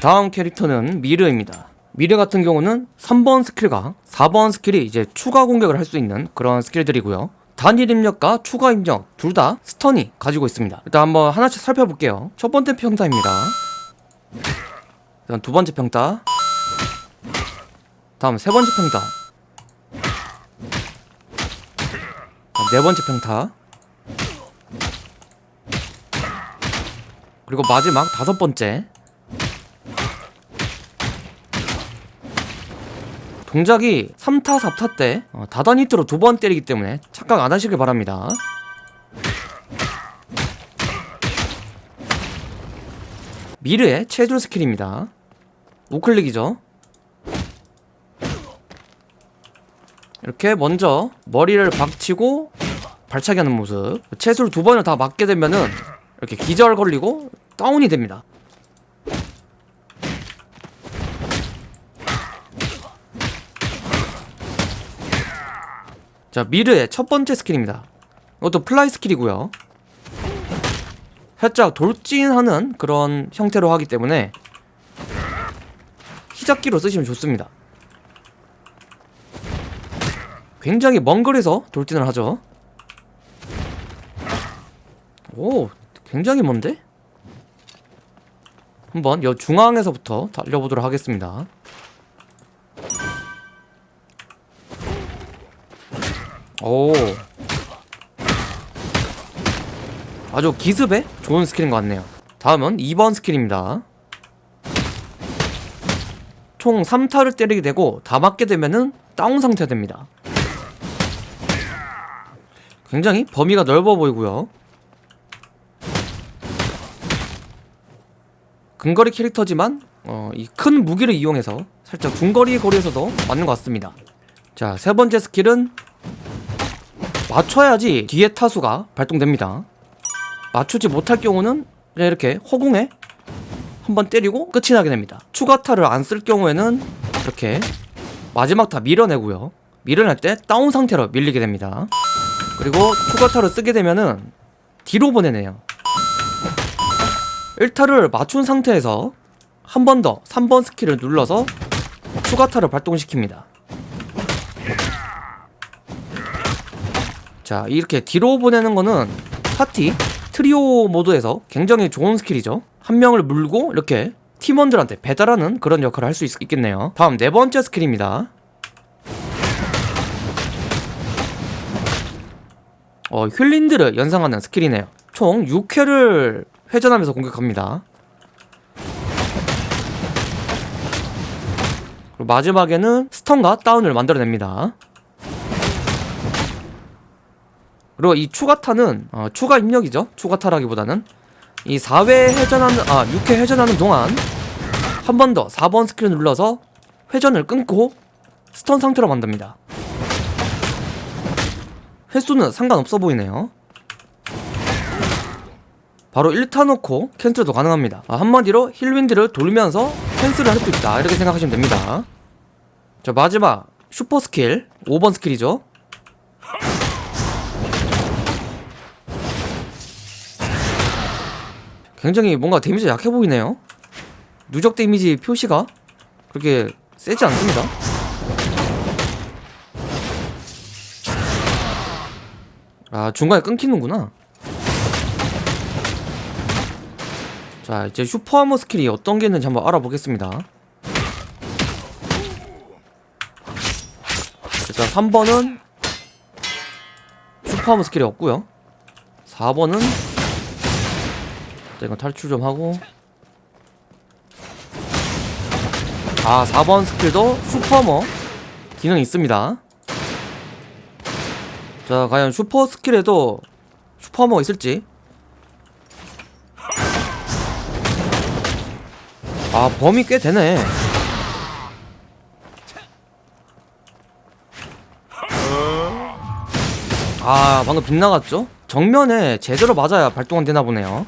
다음 캐릭터는 미르입니다. 미르 같은 경우는 3번 스킬과 4번 스킬이 이제 추가 공격을 할 수 있는 그런 스킬들이고요. 단일 입력과 추가 입력 둘 다 stun이 가지고 있습니다. 일단 한번 하나씩 살펴볼게요. 첫 번째 평타입니다. 두 번째 평타. 다음 세 번째 평타. 네 번째 평타. 그리고 마지막 다섯 번째. 동작이 3타, 4타 때 어, 다단 히트로 두 번 때리기 때문에 착각 안 하시길 바랍니다. 미르의 체술 스킬입니다. 우클릭이죠. 이렇게 먼저 머리를 박치고 발차기 하는 모습. 체술 두 번을 다 맞게 되면은 이렇게 기절 걸리고 다운이 됩니다. 자, 미르의 첫 번째 스킬입니다. 이것도 fly 스킬이고요. 살짝 돌진하는 그런 형태로 하기 때문에 희잡기로 쓰시면 좋습니다. 굉장히 먼 거리에서 돌진을 하죠. 오, 굉장히 먼데? 한번 여 중앙에서부터 달려보도록 하겠습니다. 오. 아주 기습에 좋은 스킬인 것 같네요. 다음은 2번 스킬입니다. 총 3타를 때리게 되고 다 맞게 되면은 다운 상태 됩니다. 굉장히 범위가 넓어 보이고요. 근거리 캐릭터지만 어, 이 큰 무기를 이용해서 살짝 중거리 거리에서도 맞는 것 같습니다. 자, 세 번째 스킬은 맞춰야지 뒤에 타수가 발동됩니다. 맞추지 못할 경우는 이렇게 허공에 한 번 때리고 끝이 나게 됩니다. 추가 타를 안 쓸 경우에는 이렇게 마지막 타 밀어내고요. 밀어낼 때 다운 상태로 밀리게 됩니다. 그리고 추가 타를 쓰게 되면은 뒤로 보내네요. 1타를 맞춘 상태에서 한 번 더 3번 스킬을 눌러서 추가 타를 발동시킵니다. 자 이렇게 뒤로 보내는 거는 파티 트리오 모드에서 굉장히 좋은 스킬이죠. 한 명을 물고 이렇게 팀원들한테 배달하는 그런 역할을 할 수 있겠네요. 다음 네 번째 스킬입니다. 어, whirlwind를 연상하는 스킬이네요. 총 6회를 회전하면서 공격합니다. 마지막에는 stun과 다운을 만들어냅니다 그리고 이 추가타는 어, 추가 입력이죠. 추가타라기보다는. 이 4회 회전하는 아 6회 회전하는 동안 한 번 더 4번 스킬을 눌러서 회전을 끊고 stun 상태로 만듭니다. 횟수는 상관없어 보이네요. 바로 1타 놓고 cancel도 가능합니다. 아, 한마디로 whirlwind를 돌면서 cancel을 할 수 있다. 이렇게 생각하시면 됩니다. 자 마지막 슈퍼 스킬 5번 스킬이죠 굉장히 뭔가 데미지가 약해 보이네요. 누적 데미지 표시가 그렇게 세지 않습니다. 아 중간에 끊기는구나. 자 이제 super armor 스킬이 어떤 게 있는지 한번 알아보겠습니다. 일단 3번은 super armor 스킬이 없고요. 4번은 자, 이건 탈출 좀 하고. 아 4번 스킬도 super armor. 기능이 있습니다. 자 과연 슈퍼 스킬에도 super armor가 있을지. 아 범위 꽤 되네. 아 방금 빗나갔죠? 정면에 제대로 맞아야 발동 안 되나 보네요